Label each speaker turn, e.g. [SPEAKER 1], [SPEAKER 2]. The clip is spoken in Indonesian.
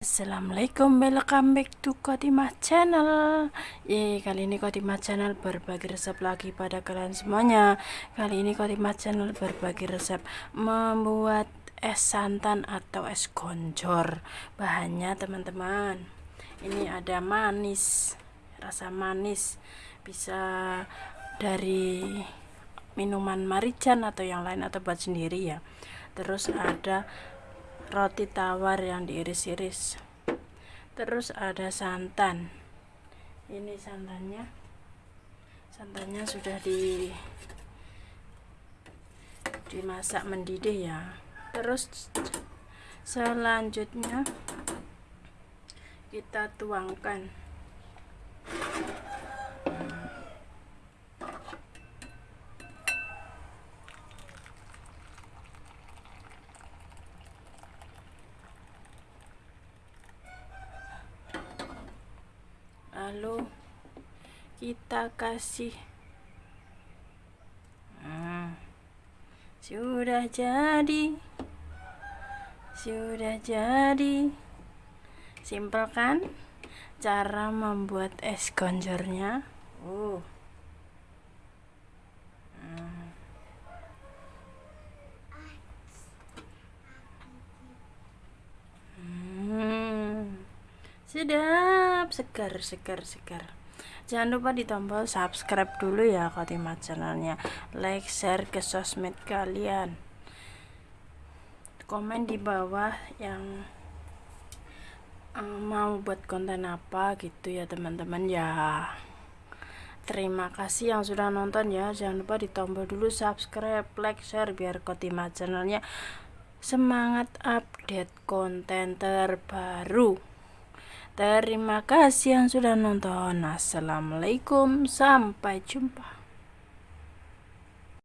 [SPEAKER 1] Assalamualaikum, welcome back to Kotimah Channel. Ye, kali ini Kotimah Channel berbagi resep lagi pada kalian semuanya. Kali ini Kotimah Channel berbagi resep membuat es santan atau es gonjor Bahannya teman-teman Ini ada manis, rasa manis. Bisa dari minuman marican atau yang lain atau buat sendiri ya. Terus ada roti tawar yang diiris-iris. Terus ada santan. Ini santannya. Santannya sudah di dimasak mendidih ya. Terus selanjutnya kita tuangkan lalu kita kasih hmm, sudah jadi sudah jadi. Simpel kan cara membuat es gonjornya? Uh sedap segar segar segar. Jangan lupa di tombol subscribe dulu ya Khotimah channelnya. Like share ke sosmed kalian. Komen di bawah yang um, mau buat konten apa gitu ya teman-teman ya. Terima kasih yang sudah nonton ya. Jangan lupa di tombol dulu subscribe like share biar Khotimah channelnya semangat update konten terbaru Terima kasih yang sudah nonton. Assalamualaikum, sampai jumpa.